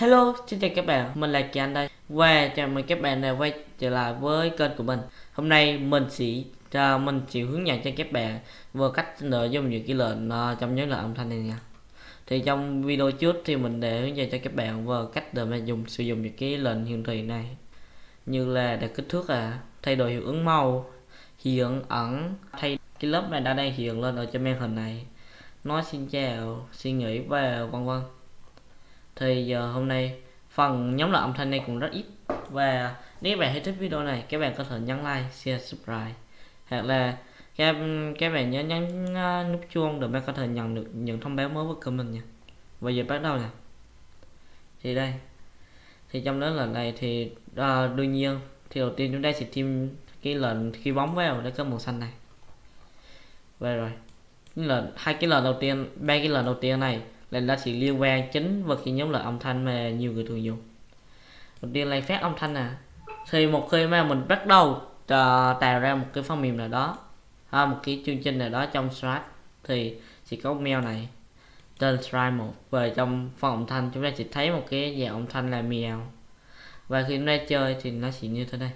Hello, xin chào các bạn, mình là Kỳ Anh đây. Và chào mừng các bạn đã quay trở lại với kênh của mình. Hôm nay mình sẽ à, mình sẽ hướng dẫn cho các bạn về cách nội dung những cái lệnh uh, trong nhớ lệnh âm thanh này nha. Thì trong video trước thì mình để hướng dẫn cho các bạn về cách để mà dùng sử dụng những cái lệnh hiển thị này. Như là đặt kích thước à, thay đổi hiệu ứng màu, hiện ẩn, thay cái lớp này đã đang hiện lên ở trên màn hình này. Nói xin chào, suy nghĩ và vân vân thì giờ hôm nay phần nhóm lại âm thanh này cũng rất ít. Và nếu bạn thấy thích video này các bạn có thể nhấn like share subscribe. Hoặc là các các bạn nhớ nhấn uh, nút chuông để bạn có thể nhận được những thông báo mới của mình nha. Bây giờ bắt đầu nè. Thì đây. Thì trong đó là này thì uh, đương nhiên thì đầu tiên chúng ta sẽ thêm cái lệnh khi bóng vào để có màu xanh này. Về rồi là hai cái lần đầu tiên ba cái lần đầu tiên này là nó chỉ liên quan chính với cái nhóm loại âm thanh mà nhiều người thường dùng. Đầu tiên là phát âm thanh nè. Thì một khi mà mình bắt đầu tạo ra một cái phần mềm nào đó ha, một cái chương trình nào đó trong Stripe thì sẽ có mail này tên Stripe một. Về trong phần âm thanh chúng ta sẽ thấy một cái dạng âm thanh là mèo và khi chúng ta chơi thì nó chỉ như thế này.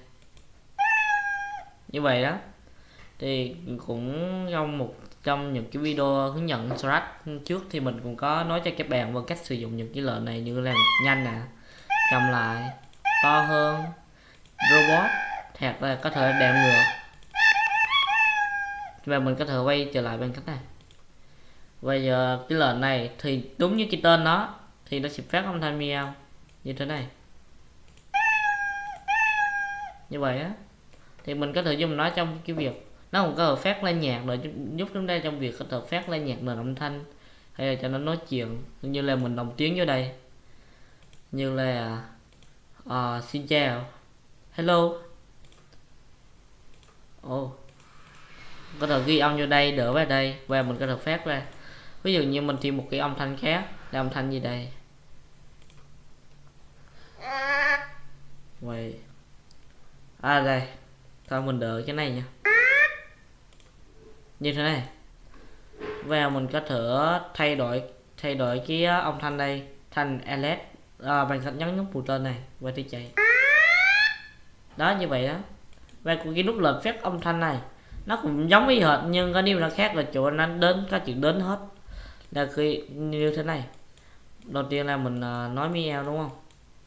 Như vậy đó. Thì cũng trong một trong những cái video hướng dẫn Scratch trước thì mình cũng có nói cho các bạn về cách sử dụng những cái lệnh này như là nhanh nè, cầm lại, to hơn, robot, hoặc là có thể đệm ngược. Và mình có thể quay trở lại bên cách này. Bây giờ cái lệnh này thì đúng như cái tên nó, thì nó sẽ phát âm thanh meow như thế này. Như vậy á, thì mình có thể dùng nó trong cái việc nó không có hợp phát lên nhạc rồi giúp chúng ta trong việc hợp phát lên nhạc nền âm thanh hay là cho nó nói chuyện như là mình đồng tiếng vô đây. Như là uh, xin chào. Hello. Oh. có thể ghi âm vô đây đỡ vào đây và mình có thể phát ra. Ví dụ như mình thêm một cái âm thanh khác là âm thanh gì đây? Vậy à đây. Thôi mình đợi cái này nha như thế này. Và mình có thể thay đổi thay đổi cái ờ, âm thanh đây thành ls à, ờ, bằng cách nhấn nút bù tên này và thì chạy. Đó như vậy đó. Và cái nút lệnh phép âm thanh này nó cũng giống y hệt nhưng có điều là khác là chỗ nó đến các chữ đến hết. Là khi như thế này. Đầu tiên là mình uh, nói meow đúng không?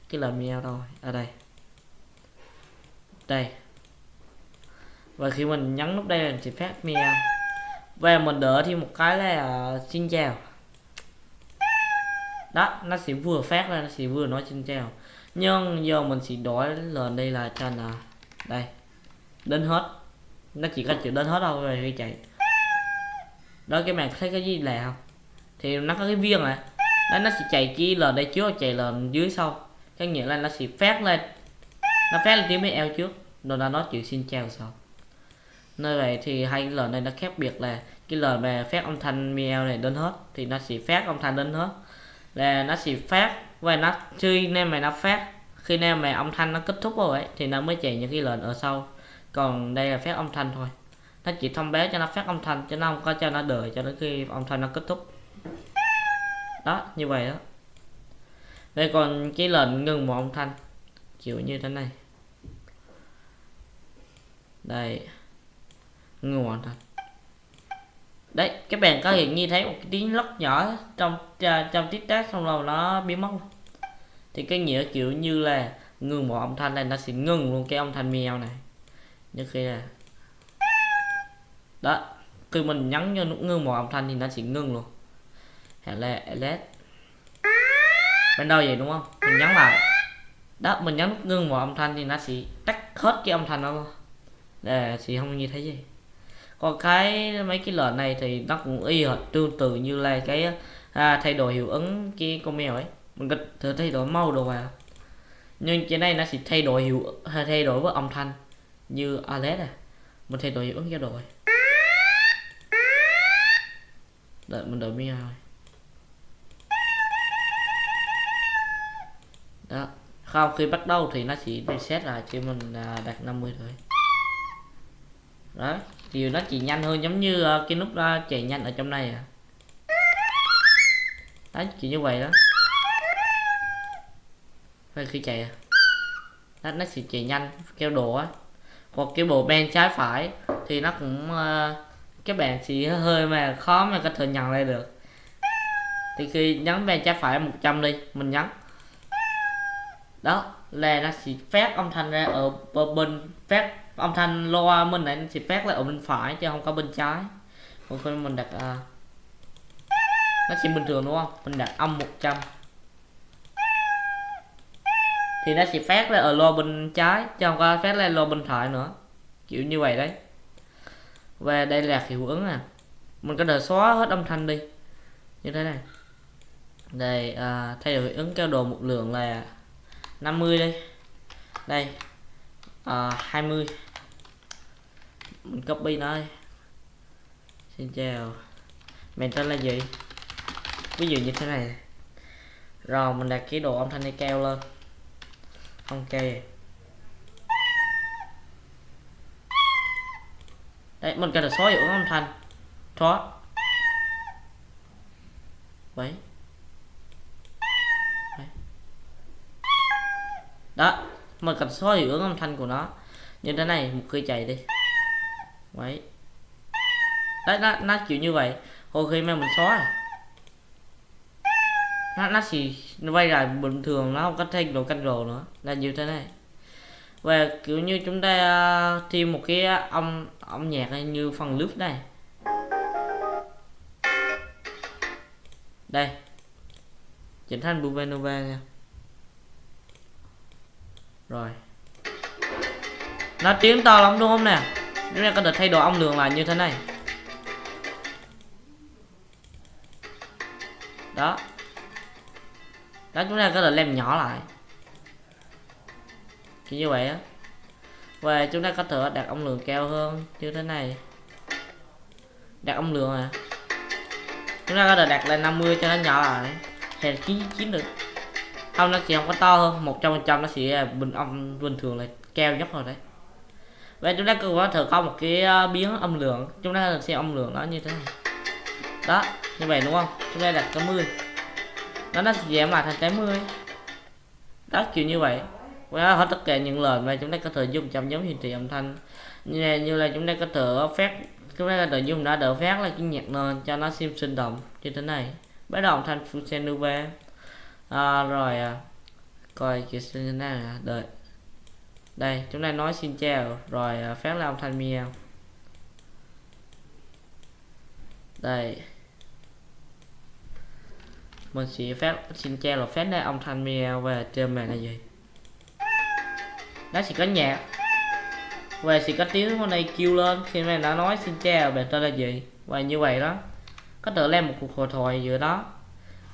Cái là meow rồi ở đây. Đây. Và khi mình nhấn nút đây là sẽ phát meow về mình đỡ thêm một cái là à, xin chào. Đó, nó sẽ vừa phát ra, nó sẽ vừa nói xin chào. Nhưng giờ mình sẽ đổi lên đây là cho là đây, đến hết. Nó chỉ có chữ đến hết đâu rồi khi chạy. Đó cái bạn thấy cái gì là không? Thì nó có cái viên này. Đó, nó sẽ chạy chi lần đây trước, chạy lần dưới sau. Có nghĩa là nó sẽ phát lên. Nó phát lên tiếng mấy eo trước. Rồi nó nói chuyện xin chào sau nơi này thì hai cái lời này nó khác biệt là cái lời về phát âm thanh meow này đến hết thì nó sẽ phát âm thanh đến hết. Là nó sẽ phát và nó chơi nên mà nó phát khi nào mà âm thanh nó kết thúc rồi ấy, thì nó mới chạy những cái lệnh ở sau. Còn đây là phát âm thanh thôi. Nó chỉ thông báo cho nó phát âm thanh cho nó không có cho nó đợi cho đến khi âm thanh nó kết thúc. Đó như vậy đó. Đây còn cái lệnh ngừng một âm thanh kiểu như thế này. Đây người hoàn thành. Đấy các bạn có hiện như thấy một cái tiếng lóc nhỏ trong trong tiết tác, xong rồi nó biến mất thì cái nghĩa kiểu như là ngừng một âm thanh này, nó sẽ ngừng luôn cái âm thanh mèo này. Như khi là đó, khi mình nhấn cho nút ngưng một âm thanh thì nó sẽ ngừng luôn. Hay là led bên đâu vậy, đúng không? Mình nhấn lại đó, mình nhấn nút ngưng một âm thanh thì nó sẽ tắt hết cái âm thanh đó luôn. Để thì không như thế gì còn cái mấy cái lệnh này thì nó cũng y hệt tương tự như là cái à, thay đổi hiệu ứng cái con mèo ấy. Mình có thể thay đổi màu đồ vào. Nhưng trên đây nó sẽ thay đổi hiệu à, thay đổi với âm thanh như Alex à. Mình thay đổi hiệu ứng cho đổi. Đợi mình đổi mèo rồi. Đó không khi bắt đầu thì nó chỉ reset lại cho mình à, đặt 50 thôi đó thì nó chỉ nhanh hơn giống như uh, cái nút uh, chạy nhanh ở trong này à. Đấy chỉ như vậy đó. Vậy khi chạy à? nó, nó sẽ chạy nhanh kêu đồ á. Còn cái bộ bên trái phải thì nó cũng ờ, uh, các bạn chỉ hơi mà khó mà có thể nhận lại được. Thì khi nhấn bên trái phải 100 đi mình nhấn. Đó là nó sẽ phát âm thanh ra ở bên phát âm thanh loa mình này nó sẽ phát lại ở bên phải chứ không có bên trái. Còn khi mình đặt uh, nó sẽ bình thường đúng không? Mình đặt âm 100 thì nó sẽ phát ra ở loa bên trái chứ không có phát ra loa bên phải nữa. Kiểu như vậy đấy. Và đây là hiệu ứng à. Mình có thể xóa hết âm thanh đi. Như thế này. Đây à, thay đổi hiệu ứng cao độ một lượng là 50 đây. Đây à, 20 mình copy nó xin chào. Mình tên là gì ví dụ như thế này. Rồi, mình đặt cái độ âm thanh này cao lên. Ok. Đấy, mình cần là xóa hiệu âm thanh. Xóa vậy đó, mình cần xóa hiệu ứng âm thanh của nó. Như thế này một khi chạy đi đấy. Đấy nó, nó kiểu như vậy. Hồi khi mà mình xóa nó nó chỉ nó quay lại bình thường nó không có thêm đồ canh rồ nữa. Là như thế này. Và kiểu như chúng ta à, thêm một cái à, âm âm nhạc như phần loop này. Đây. Chỉnh thành Buvenova nha. Rồi. Nó tiếng to lắm đúng không nè? Chúng ta có được thay đồ ong lường là như thế này. Đó. Đó chúng ta có được làm nhỏ lại. Kiểu như vậy á. Và chúng ta có thể đặt ong lường cao hơn như thế này. Đặt ong lường à. Chúng ta có thể đặt lên 50 cho nó nhỏ lại. Thì là 99 được. Không, nó chỉ không có to hơn. 100 phần trăm nó sẽ bình ong bình thường là cao nhất rồi đấy và chúng ta cũng có thể có một cái ờ, biến âm lượng. Chúng ta xem âm lượng nó như thế này đó như vậy đúng không? Chúng ta đặt 80 nó nó giảm lại thành 80 đó kiểu như vậy. Và hết tất cả những lời mà chúng ta có thể dùng trong giống hiển thị âm thanh. Như, là, như là chúng ta có thể phát chúng ta có thể dùng đã đỡ phát là cái nhạc nền cho nó xem sinh động như thế này. Bắt đầu thanh thanh Fusenova. À, rồi à, coi kiểu như thế nào đợi đây, chúng ta nói xin chào. Rồi à, phát là âm thanh miêu đây. Mình sẽ phát, xin chào là phát ra âm thanh miêu về trên màn là gì nó sẽ có nhạc. Và sẽ có tiếng hôm nay kêu lên. Khi mà đã nói xin chào về tên là gì? Và như vậy đó. Có thể làm một cuộc hội thoại giữa đó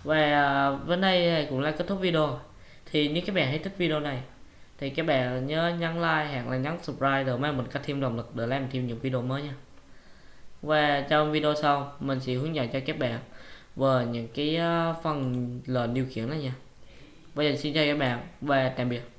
và à, bên đây cũng là kết thúc video. Thì nếu các bạn thấy thích video này thì các bạn nhớ nhấn like hoặc là nhấn subscribe để mai mình có thêm động lực để làm thêm những video mới nha. Và trong video sau, mình sẽ hướng dẫn cho các bạn về những cái ờ, phần lệnh điều khiển đó nha. Bây giờ xin chào các bạn và tạm biệt.